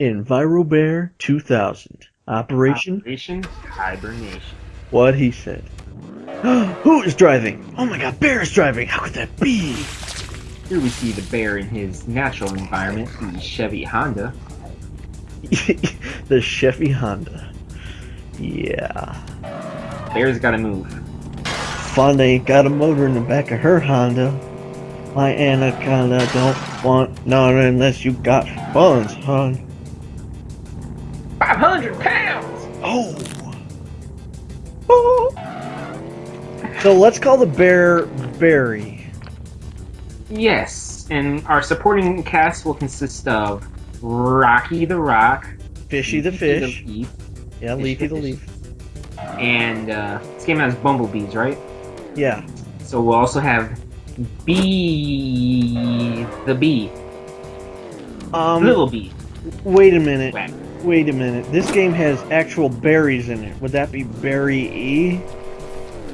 EnviroBear 2000. Operation Operation Hibernation. What he said. Who is driving? Oh my god, Bear is driving! How could that be? Here we see the bear in his natural environment, the Chevy Honda. the Chevy Honda. Yeah. Bear's gotta move. Fonda ain't got a motor in the back of her Honda. My anaconda don't want none unless you got funds, hon. So let's call the bear Barry. Yes, and our supporting cast will consist of Rocky the Rock, Fishy the Fish. Leaf, Yeah, Fish Leafy the the Leaf. and uh, this game has bumblebees, right? Yeah. So we'll also have Bee the Bee, Um, Little Bee. wait a minute. Wait a minute. This game has actual berries in it. Would that be Berry E?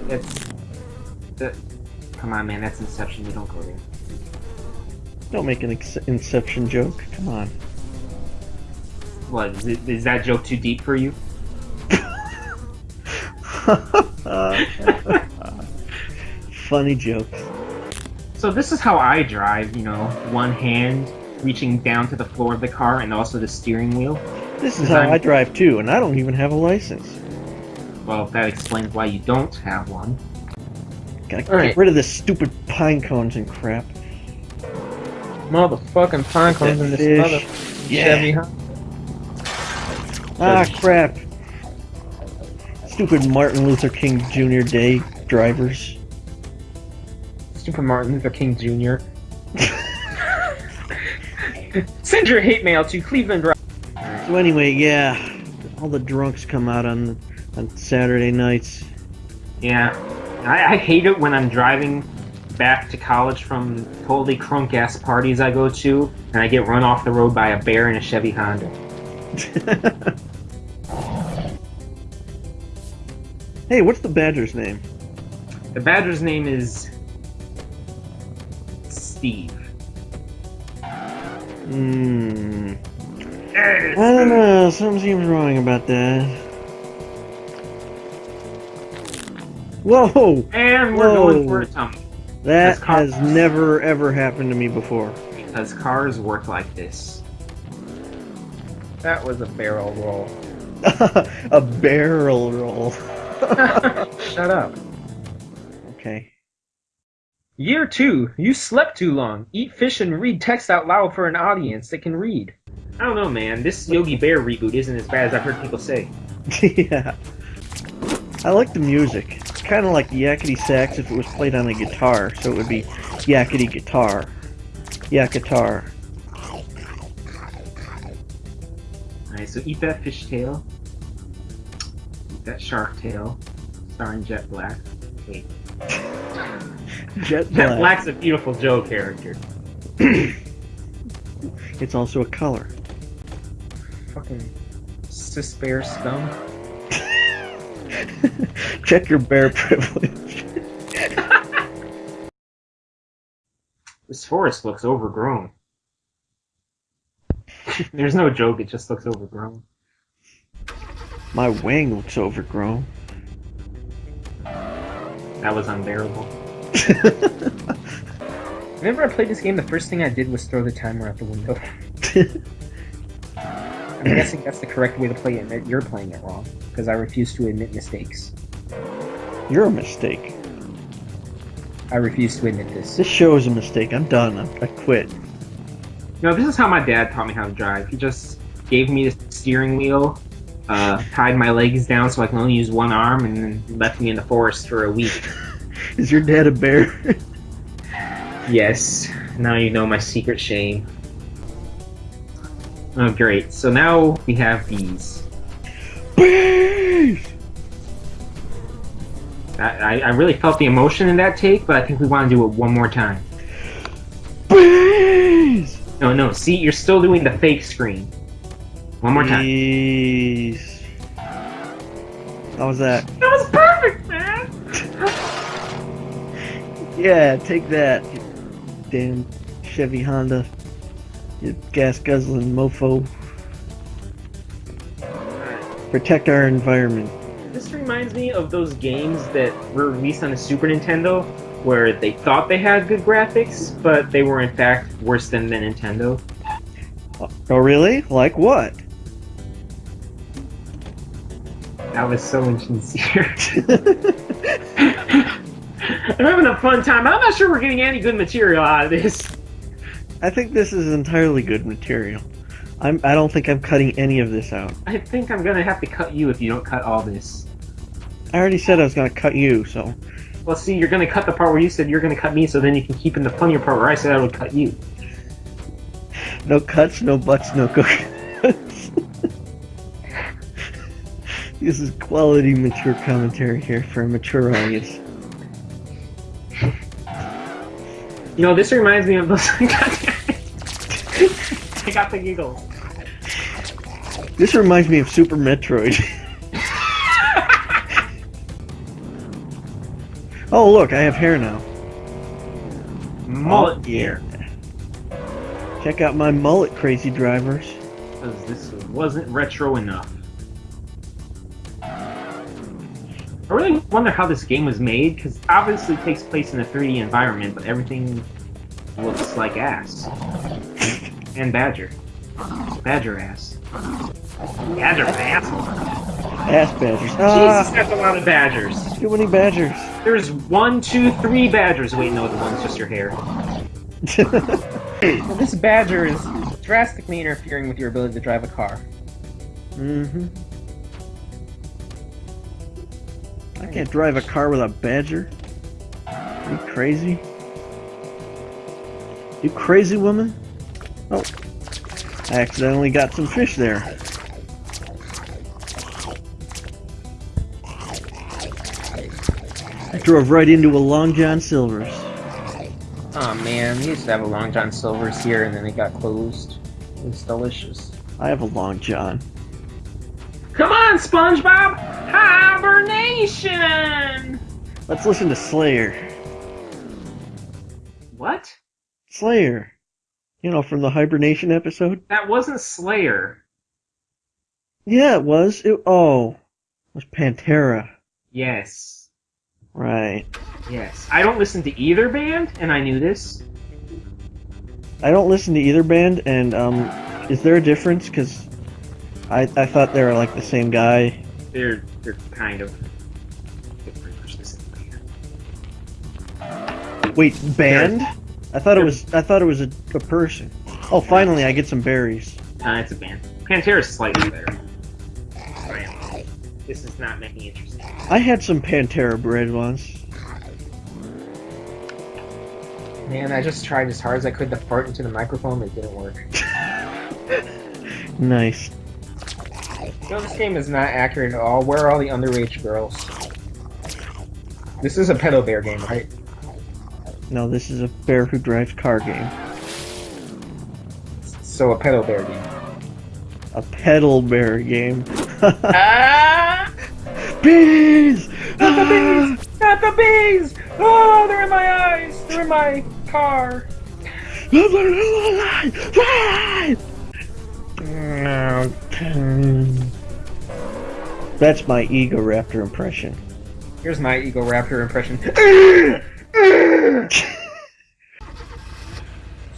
That's Come on, man, that's Inception. We don't go there. Don't make an ex- Inception joke. Come on. What is, it, is that joke too deep for you? Funny jokes. So this is how I drive. You know, one hand reaching down to the floor of the car, and also the steering wheel. This is how I'm- I drive too, and I don't even have a license. Well, that explains why you don't have one. Gotta Alright. get rid of this stupid pine cones and crap. Motherfucking pine cones in this mother Yeah. Chevy, huh? Ah, crap. Stupid Martin Luther King Jr. Day drivers. Stupid Martin Luther King Jr. Send your hate mail to Cleveland. So anyway, yeah, all the drunks come out on on Saturday nights. Yeah, I, I hate it when I'm driving back to college from totally crunk ass parties I go to, and I get run off the road by a bear in a Chevy Honda. hey, what's the badger's name? The badger's name is Steve. Hmm. I don't know. Something seems wrong about that. Whoa! And we're Whoa. going for a tumble That has never ever happened to me before. because cars work like this. That was a barrel roll. a barrel roll. Shut up. Okay. Year two. You slept too long. Eat fish and read text out loud for an audience that can read. I don't know, man. This Yogi Bear reboot isn't as bad as I've heard people say. yeah. I like the music. It's kind of like yakety sax if it was played on a guitar, so it would be yakety guitar. Yak guitar. Alright, so eat that fish tail. Eat that shark tail. Starring Jet Black. Wait. Jet Jet black. Black's a beautiful Joe character. It's also a color. Fucking cis bear scum. Check your bear privilege. This forest looks overgrown. There's no joke, it just looks overgrown. My wing looks overgrown. That was unbearable. Whenever I played this game, the first thing I did was throw the timer out the window. I'm guessing that's the correct way to play it, and you're playing it wrong. Because I refuse to admit mistakes. You're a mistake. I refuse to admit this. This show is a mistake. I'm done. I, I quit. No, this is how my dad taught me how to drive. He just gave me the steering wheel, uh, tied my legs down so I can only use one arm, and then left me in the forest for a week. Is your dad a bear? Yes, now you know my secret shame. Oh, great. So now we have these. Bees! I, I, I really felt the emotion in that take, but I think we want to do it one more time. Bees! No, no, see, you're still doing the fake screen. One more time. Bees. How was that? That was perfect, man! Yeah, take that, damn Chevy Honda. You gas guzzling mofo. Protect our environment. This reminds me of those games that were released on the Super Nintendo where they thought they had good graphics, but they were in fact worse than the Nintendo. Oh, really? Like what? That was so insincere. I'm having a fun time. I'm not sure we're getting any good material out of this. I think this is entirely good material. I'm, I don't think I'm cutting any of this out. I think I'm gonna have to cut you if you don't cut all this. I already said I was going to cut you, so. Well, see, you're gonna cut the part where you said you're gonna cut me, so then you can keep in the funnier part where I said I would cut you. No cuts, no butts, no cookies. this is quality mature commentary here for a mature audience. You know, this reminds me of those. I got the giggles. This reminds me of Super Metroid. oh, look, I have hair now. Mullet gear. Check out my mullet, crazy drivers. Because this wasn't retro enough. I really wonder how this game was made, because obviously it takes place in a 3D environment, but everything looks like ass. And Badger. Badger ass. Badger ass. Ass badgers. Ah, Jesus, that's a lot of badgers. too many badgers. There's one, two, three badgers. Wait, no, the one's just your hair. This badger is drastically interfering with your ability to drive a car. mm-hmm. I can't drive a car with a badger. Are you crazy? You crazy woman? Oh. I accidentally got some fish there. I drove right into a Long John Silver's. Oh man, we used to have a Long John Silver's here and then it got closed. It was delicious. I have a Long John. Come on, SpongeBob! Hibernation! Let's listen to Slayer. What? Slayer. You know, from the hibernation episode? That wasn't Slayer. Yeah, it was. It, oh. It was Pantera. Yes. Right. Yes. I don't listen to either band, and I knew this. I don't listen to either band, and, um, is there a difference? Because I, I thought they were like the same guy. They're they're kind of they're pretty much the same band. Wait, band? I thought it was, I thought it was a, a person. Oh, finally, I get some berries. Uh, it's a band. Pantera's slightly better. Right. This is not making interesting. I had some Pantera bread once. Man, I just tried as hard as I could to fart into the microphone, but it didn't work. Nice. No, this game is not accurate at all. Where are all the underage girls? This is a pedo bear game, right? No, this is a bear who drives car game. So a pedal bear game. A pedal bear game. ah! Bees! Not the bees! Not the bees! Oh, they're in my eyes! They're in my car. That's my Egoraptor impression. Here's my Egoraptor impression.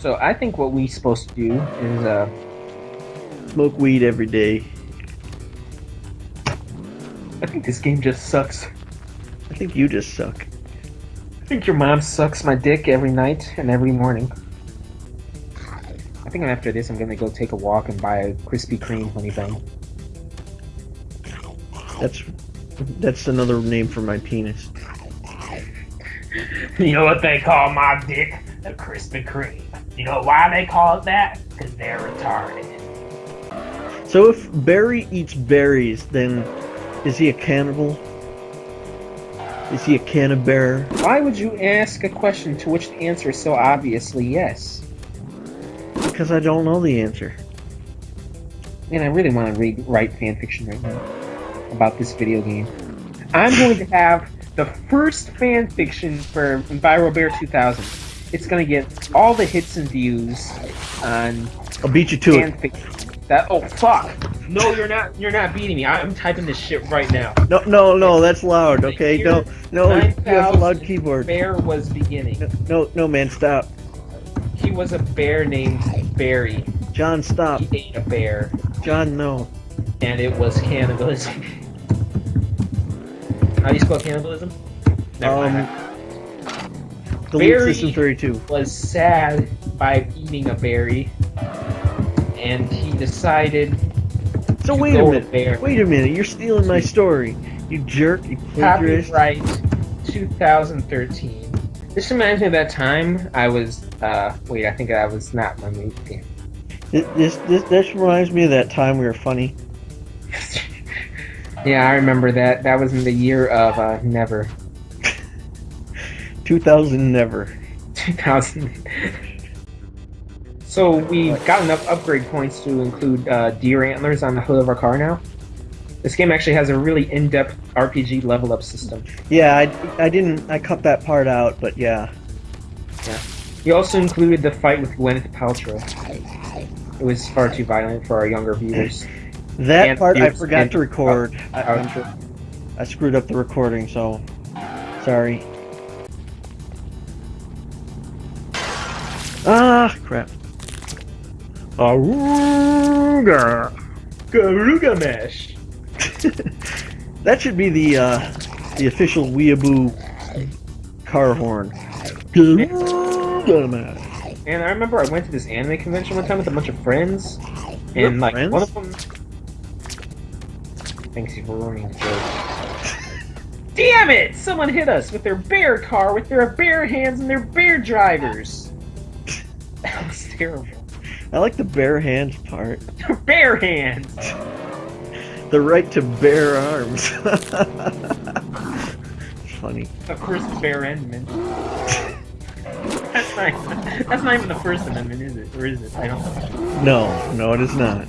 so I think what we're supposed to do is uh Smoke weed every day. I think this game just sucks. I think you just suck. I think your mom sucks my dick every night and every morning. I think after this I'm gonna go take a walk and buy a Krispy Kreme honey bun. That's that's another name for my penis. You know what they call my dick? The Krispy Kreme. You know why they call it that? Because they're retarded. So if Barry eats berries, then is he a cannibal? Is he a cannibear? Why would you ask a question to which the answer is so obviously yes? Because I don't know the answer. And I really want to read write fanfiction right now about this video game. I'm going to have the first fanfiction for EnviroBear 2000. It's going to get all the hits and views on I'll beat you to it. fanfiction. That oh fuck! No, you're not. You're not beating me. I'm typing this shit right now. No, no, no, that's loud. Okay, no, no, you have a loud keyboard. Bear was beginning. No, no, man, stop. He was a bear named Barry. John, stop. He ate a bear, John, no. and it was cannibalism. How do you spell cannibalism? Never Um, mind. Delete System 32. Was sad by eating a berry, and he decided So to wait a minute. Bear. Wait a minute. You're stealing my story. You jerk. You plagiarist. Copyright 2013. This reminds me of that time I was, uh, wait, I think I was not my movie. This, this, this, this reminds me of that time we were funny. yeah, I remember that. That was in the year of, uh, never. 2000 never. 2000. so we've got enough upgrade points to include uh, deer antlers on the hood of our car now. This game actually has a really in-depth RPG level up system. Yeah, I, I didn't. I cut that part out, but yeah. Yeah. We also included the fight with Gwyneth Paltrow. It was far too violent for our younger viewers. That And part I forgot and- to record. I, Outro. I screwed up the recording, so sorry. Ah, crap. Aruga. Garuga Mesh. that should be the uh, the official weeaboo car horn. Garuga man. And I remember I went to this anime convention one time with a bunch of friends, Your and like friends? one of them. Thanks for ruining the joke. Damn it! Someone hit us with their bear car with their bear hands and their bear drivers. Terrible. I like the bare hands part. bear hands. The right to bear arms. Funny. Of course, Bare Amendment. that's not. That's not even the First Amendment, is it? Or is it? I don't. know. No, no, it is not.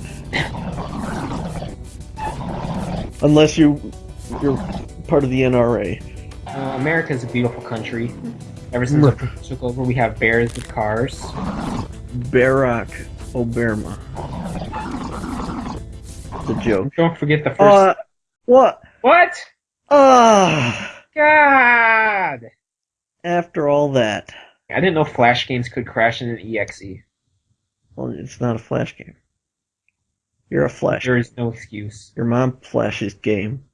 Unless you you're part of the NRA. Uh, America is a beautiful country. Ever since we took over, we have bears with cars. Barack Obama. The joke. Don't forget the first. Uh, what? what? Ah, God! after all that. I didn't know Flash games could crash in an exe. Well, it's not a flash game. You're a flash. There is no excuse. Your mom flashes game.